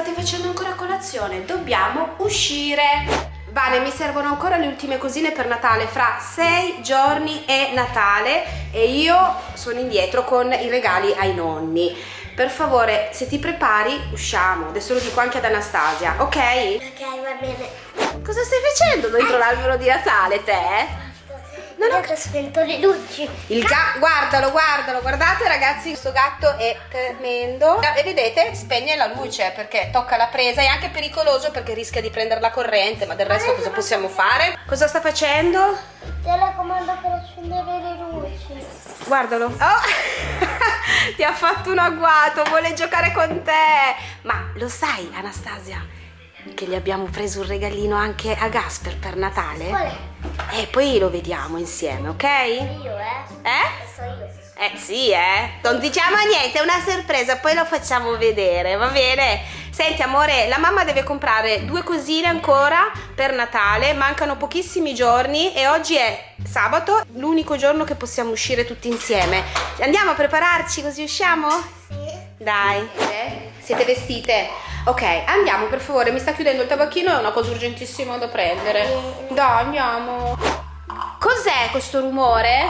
state facendo ancora colazione? Dobbiamo uscire. Vane, mi servono ancora le ultime cosine per Natale. Fra sei giorni è Natale e io sono indietro con i regali ai nonni. Per favore, se ti prepari, usciamo. Adesso lo dico anche ad Anastasia, ok? Ok, va bene. Cosa stai facendo dentro l'albero di Natale, te? Non ho spento le luci. Il gatto, guardalo, guardalo, guardate ragazzi, questo gatto è tremendo. E vedete, spegne la luce perché tocca la presa, è anche pericoloso perché rischia di prendere la corrente, ma del resto cosa possiamo fare? Cosa sta facendo? Telecomando per accendere le luci. Guardalo. Oh! Ti ha fatto un agguato, vuole giocare con te. Ma lo sai, Anastasia, che gli abbiamo preso un regalino anche a Gasper per Natale? Qual è? E poi lo vediamo insieme, ok? Io, eh? Eh? So io. Eh sì, eh. Non diciamo niente, è una sorpresa, poi lo facciamo vedere, va bene? Senti amore, la mamma deve comprare due cosine ancora per Natale, mancano pochissimi giorni e oggi è sabato, l'unico giorno che possiamo uscire tutti insieme. Andiamo a prepararci così usciamo? Sì. Dai. Eh? Siete vestite? Ok, andiamo per favore, mi sta chiudendo il tabacchino, è una cosa urgentissima da prendere. Dai, andiamo. Cos'è questo rumore?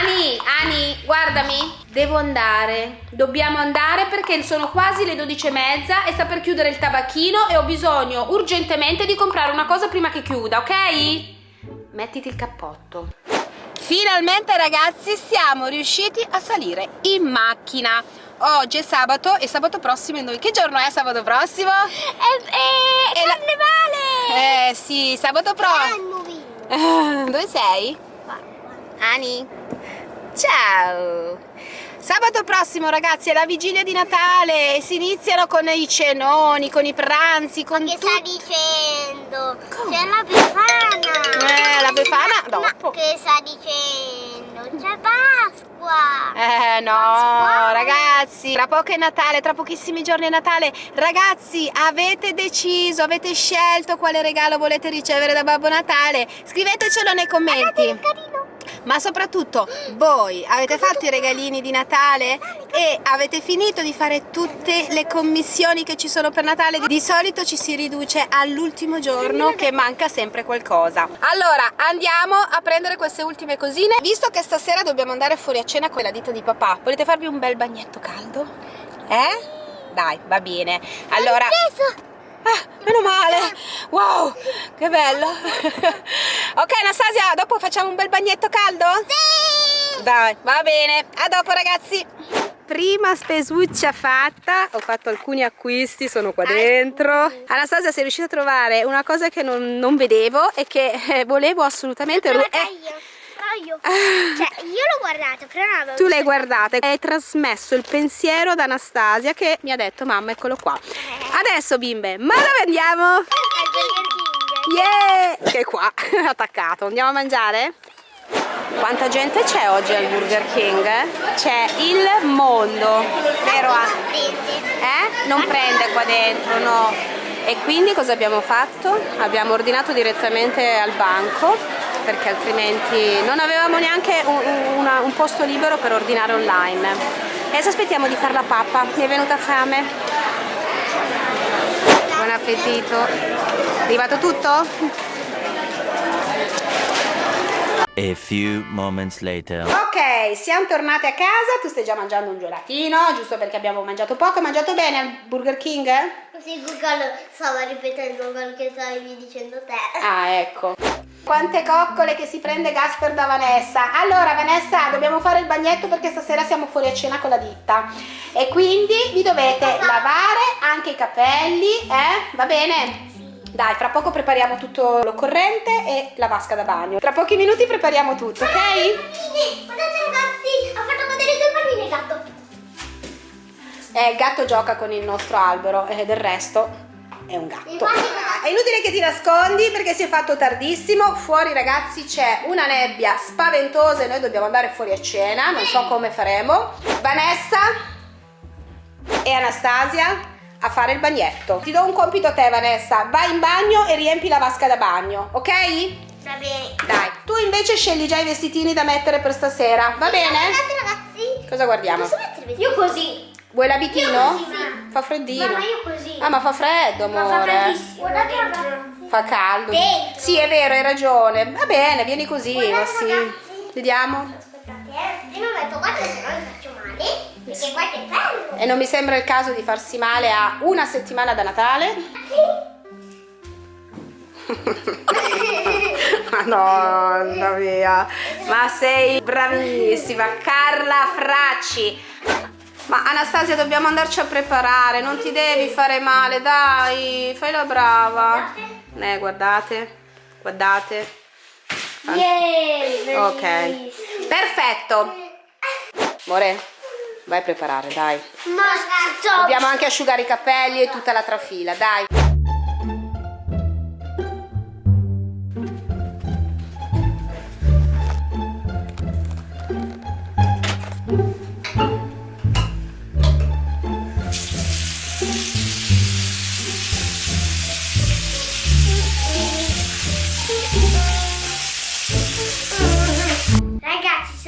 Ani, Ani, guardami. Devo andare. Dobbiamo andare perché sono quasi le 12 e mezza e sta per chiudere il tabacchino e ho bisogno urgentemente di comprare una cosa prima che chiuda, ok? Mettiti il cappotto. Finalmente ragazzi siamo riusciti a salire in macchina. Oggi è sabato e sabato prossimo è noi. Che giorno è sabato prossimo? È, è, È la- carnevale! Eh sì, sabato prossimo. Dove sei? Ani. Ciao. Sabato prossimo ragazzi è la vigilia di Natale e si iniziano con i cenoni, con i pranzi, con Che tutto. sta dicendo? C'è la Befana! Eh, la Befana Ma- ma dopo. che sta dicendo? C'è Pasqua! Eh no, ragazzi, tra poco è Natale, tra pochissimi giorni è Natale. Ragazzi, avete deciso, avete scelto quale regalo volete ricevere da Babbo Natale? Scrivetecelo nei commenti. Ma soprattutto voi avete fatto i regalini di Natale e avete finito di fare tutte le commissioni che ci sono per Natale? Di solito ci si riduce all'ultimo giorno che manca sempre qualcosa. Allora andiamo a prendere queste ultime cosine. Visto che stasera dobbiamo andare fuori a cena con la ditta di papà, volete farvi un bel bagnetto caldo? Eh? Dai, va bene. Allora... Ah, meno male! Wow, che bello! ok, Anastasia, dopo facciamo un bel bagnetto caldo? Sì! Dai, va bene. A dopo, ragazzi. Prima spesuccia fatta, ho fatto alcuni acquisti, sono qua dentro. Anastasia, sei riuscita a trovare una cosa che non, non vedevo e che eh, volevo assolutamente... Però ru- eh, io. Cioè, io l'ho guardato, però non avevo tu l'hai guardata e hai trasmesso il pensiero ad Anastasia che mi ha detto mamma eccolo qua. Adesso bimbe, ma dove andiamo? Al Burger King. Yeah! Che è qua, attaccato. Andiamo a mangiare? Quanta gente c'è oggi al Burger King? C'è il mondo, vero? A- Prende. Eh? Non prende qua dentro, no. E quindi cosa abbiamo fatto? Abbiamo ordinato direttamente al banco perché altrimenti non avevamo neanche un, una- un posto libero per ordinare online. E adesso aspettiamo di fare la pappa, mi è venuta fame. Buon appetito. È arrivato tutto? A few moments later. Ok, siamo tornate a casa, tu stai già mangiando un gelatino, giusto perché abbiamo mangiato poco, hai mangiato bene al Burger King? Così Google stava ripetendo quello che stavi dicendo te. Ah, ecco. Quante coccole che si prende Gasper da Vanessa. Allora, Vanessa, dobbiamo fare il bagnetto perché stasera siamo fuori a cena con la ditta. E quindi vi dovete lavare anche i capelli, eh? Va bene? Dai, fra poco prepariamo tutto l'occorrente e la vasca da bagno. Tra pochi minuti prepariamo tutto, ok? Guardate ragazzi, ha fatto cadere due palline il gatto. Eh, il gatto gioca con il nostro albero e del resto è un gatto. È inutile che ti nascondi perché si è fatto tardissimo. Fuori, ragazzi, c'è una nebbia spaventosa e noi dobbiamo andare fuori a cena. Non so come faremo. Vanessa e Anastasia a fare il bagnetto. Ti do un compito a te, Vanessa. Vai in bagno e riempi la vasca da bagno, ok? Va bene. Dai, tu invece scegli già i vestitini da mettere per stasera, va bene? Guardate ragazzi. Cosa guardiamo? Posso mettere i vestiti? Io così. Fa freddino. Mamma, io così. Ah, ma fa freddo, Ma fa amore. freddissimo. Guardate dentro. Fa caldo. Dentro. Sì, è vero, hai ragione. Va bene, vieni così, ma Guardate, sì. ragazzi. Vediamo. Aspettate, eh. Prima ho detto guarda se no mi faccio male. Perché guarda è bello. E non mi sembra il caso di farsi male a una settimana da Natale. Madonna mia, ma sei bravissima, Carla Fracci. Ma Anastasia dobbiamo andarci a preparare, non ti devi fare male, dai, fai la brava. Eh, guardate, guardate. Ok, perfetto. Amore, vai a preparare, dai. Dobbiamo anche asciugare i capelli e tutta la trafila, dai.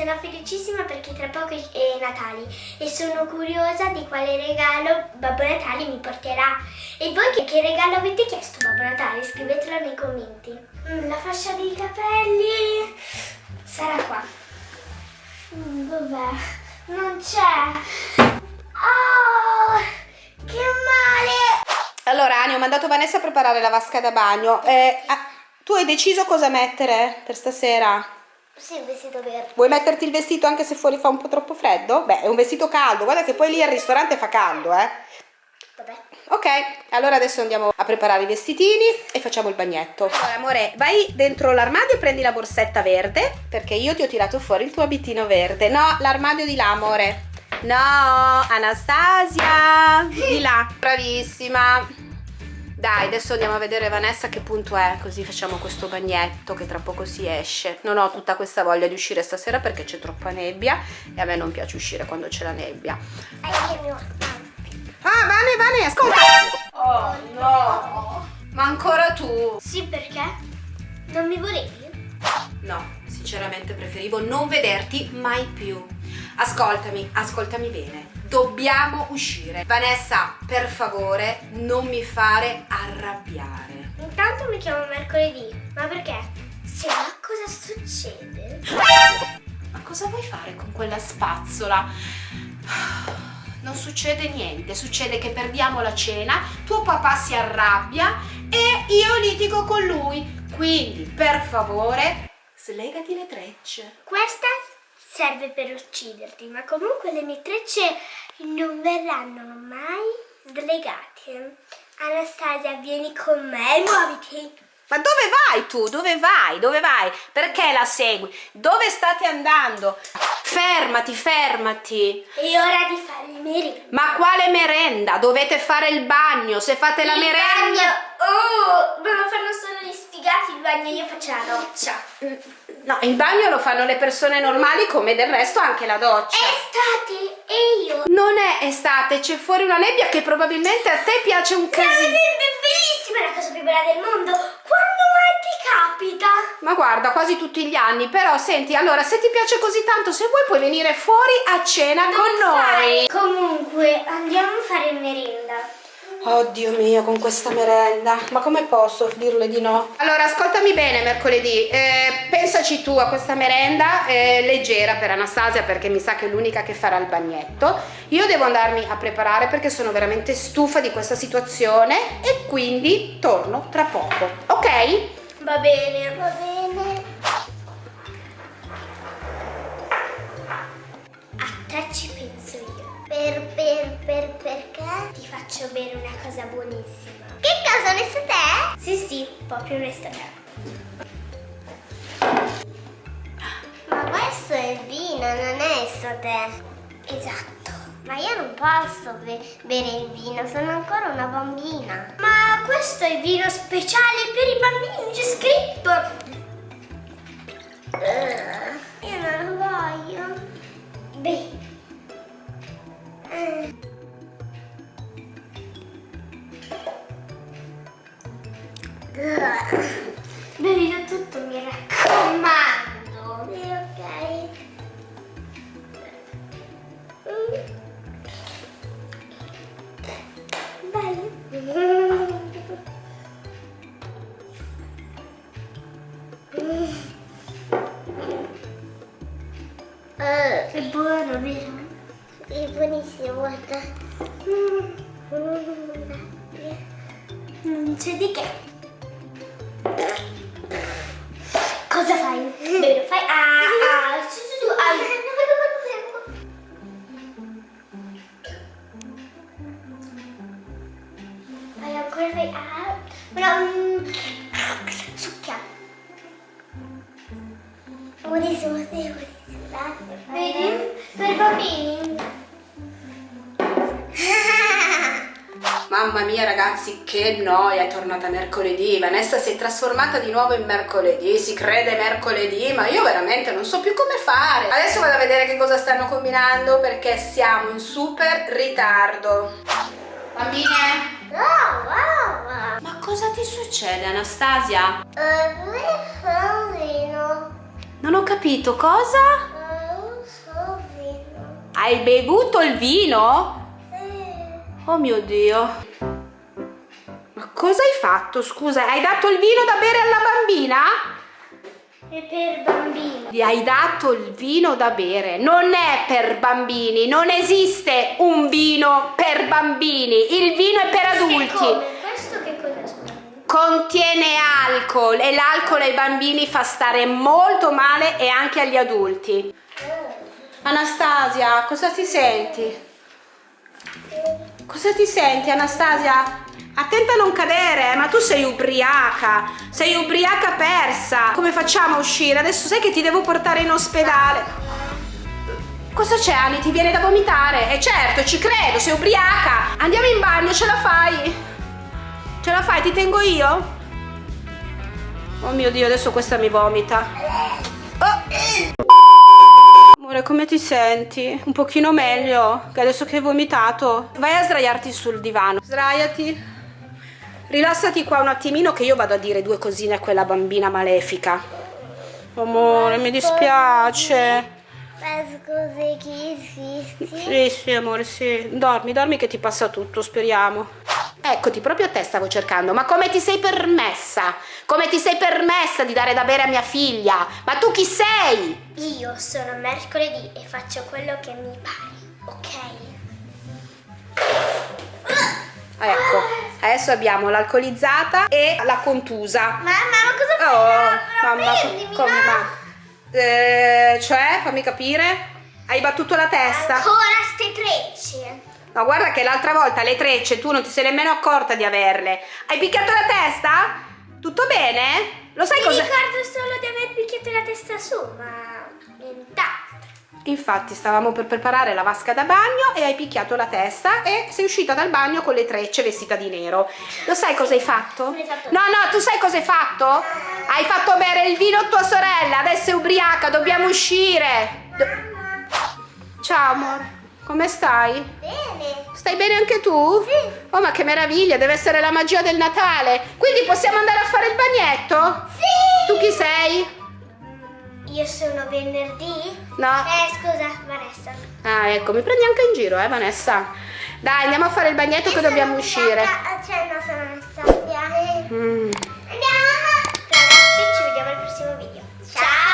Sono felicissima perché tra poco è Natale e sono curiosa di quale regalo Babbo Natale mi porterà. E voi che, che regalo avete chiesto Babbo Natale? Scrivetelo nei commenti. Mm, la fascia dei capelli sarà qua. Mm, dov'è? Non c'è. Oh, che male! Allora, Ani, ho mandato Vanessa a preparare la vasca da bagno. Eh, ah, tu hai deciso cosa mettere per stasera? Sì, il vestito verde. Vuoi metterti il vestito anche se fuori fa un po' troppo freddo? Beh, è un vestito caldo. Guarda che poi lì al ristorante fa caldo, eh. Vabbè. Ok, allora adesso andiamo a preparare i vestitini e facciamo il bagnetto. Allora, amore, vai dentro l'armadio e prendi la borsetta verde, perché io ti ho tirato fuori il tuo abitino verde. No, l'armadio di là, amore. No, Anastasia, di là. Bravissima. Dai, adesso andiamo a vedere Vanessa che punto è, così facciamo questo bagnetto che tra poco si esce. Non ho tutta questa voglia di uscire stasera perché c'è troppa nebbia e a me non piace uscire quando c'è la nebbia. Ah, Vane, Vane, ascolta! Oh no! Ma ancora tu? Sì, perché? Non mi volevi? No, sinceramente preferivo non vederti mai più. Ascoltami, ascoltami bene. Dobbiamo uscire. Vanessa, per favore, non mi fare arrabbiare. Intanto mi chiamo mercoledì. Ma perché? Se va cosa succede? Ma cosa vuoi fare con quella spazzola? Non succede niente, succede che perdiamo la cena, tuo papà si arrabbia e io litigo con lui. Quindi, per favore, slegati le trecce. Questa serve per ucciderti, ma comunque le mie trecce non verranno mai slegate. Anastasia, vieni con me muoviti. Ma dove vai tu? Dove vai? Dove vai? Perché la segui? Dove state andando? Fermati, fermati. È ora di fare il merenda. Ma quale merenda? Dovete fare il bagno. Se fate la Il merenda... bagno! Oh, ma lo fanno solo gli sfigati il bagno, io faccio la doccia. No, il bagno lo fanno le persone normali come del resto anche la doccia. Estate e io. Non è estate, c'è fuori una nebbia che probabilmente a te piace un casino. è bellissima, è la cosa più bella del mondo. Quando mai ti capita? Ma guarda, quasi tutti gli anni, però senti, allora se ti piace così tanto, se vuoi puoi venire fuori a cena con noi. Comunque, andiamo a fare merenda. Oddio mio, con questa merenda. Ma come posso dirle di no? Allora, ascoltami bene mercoledì. eh, pensaci tu a questa merenda eh, leggera per Anastasia perché mi sa che è l'unica che farà il bagnetto. Io devo andarmi a preparare perché sono veramente stufa di questa situazione e quindi torno tra poco. Ok? Va bene. Va bene. A faccio bere una cosa buonissima. Che cosa, onesto te? Sì, sì, proprio onesto te. Ma questo è il vino, non è te. Esatto. Ma io non posso be- bere il vino, sono ancora una bambina. Ma questo è il vino speciale per i bambini, c'è scritto. Eh, io non Bevilo tutto, mi raccomando. Sì, ok. È buono, vero? È buonissimo, guarda. Mm. Non c'è di che. Cosa fai? Bene, fai. Ah, ah, su, su, su. Ah. Fai fai. Ah. Però. mm, Succhia. Buonissimo, sì, buonissimo. Grazie. Vedi? Per i bambini. Mamma mia ragazzi, che noia, è tornata mercoledì. Vanessa si è trasformata di nuovo in mercoledì, si crede mercoledì, ma io veramente non so più come fare. Adesso vado a vedere che cosa stanno combinando perché siamo in super ritardo. Bambine, ma cosa ti succede Anastasia? Eh? Non ho capito, cosa? Eh. Hai bevuto il vino? Oh mio Dio. Ma cosa hai fatto? Scusa, hai dato il vino da bere alla bambina? È per bambini. Gli hai dato il vino da bere. Non è per bambini, non esiste un vino per bambini. Il vino è per adulti. Come? Questo che cosa scusa? Contiene alcol e l'alcol ai bambini fa stare molto male e anche agli adulti. Anastasia, cosa ti senti? Cosa ti senti, Anastasia? Attenta a non cadere, eh, ma tu sei ubriaca, sei ubriaca persa. Come facciamo a uscire? Adesso sai che ti devo portare in ospedale. Cosa c'è, Ani? Ti viene da vomitare? E certo, ci credo, sei ubriaca. Andiamo in bagno, ce la fai? Ce la fai? Ti tengo io? Oh mio Dio, adesso questa mi vomita. Oh. Amore, come ti senti? Un pochino meglio? Che adesso che hai vomitato? Vai a sdraiarti sul divano. Sdraiati. Rilassati qua un attimino che io vado a dire due cosine a quella bambina malefica. Amore, mi dispiace. Scusi chi esisti? Sì, sì, amore, sì. Dormi, dormi che ti passa tutto, speriamo. Eccoti, proprio a te stavo cercando. Ma come ti sei permessa? Come ti sei permessa di dare da bere a mia figlia? Ma tu chi sei? Io sono mercoledì e faccio quello che mi pare, ok? Ecco, adesso abbiamo l'alcolizzata e la contusa. Mamma, ma cosa fai? Oh, No, mamma, prendimi, come no. ma? Eh, cioè, fammi capire. Hai battuto la testa? Ancora. No, guarda che l'altra volta le trecce tu non ti sei nemmeno accorta di averle. Hai picchiato la testa? Tutto bene? Lo sai Mi cosa? ricordo solo di aver picchiato la testa su, ma nient'altro. Infatti stavamo per preparare la vasca da bagno e hai picchiato la testa e sei uscita dal bagno con le trecce vestita di nero. Lo sai cosa hai fatto? Cosa hai fatto? No, no, tu sai cosa hai fatto? Hai fatto bere il vino a tua sorella, adesso è ubriaca, dobbiamo uscire. Do- Ciao amore, come stai? Bene. Stai bene anche tu? Sì. Oh, ma che meraviglia, deve essere la magia del Natale. Quindi possiamo andare a fare il bagnetto? Sì. Tu chi sei? Io sono venerdì? No. Eh, scusa, Vanessa. Ah, ecco, mi prendi anche in giro, eh, Vanessa. Dai, andiamo a fare il bagnetto Io che dobbiamo uscire. Stata, cioè, no, sono messa mm. Andiamo. Ragazzi, ci vediamo al prossimo video. Ciao. Ciao.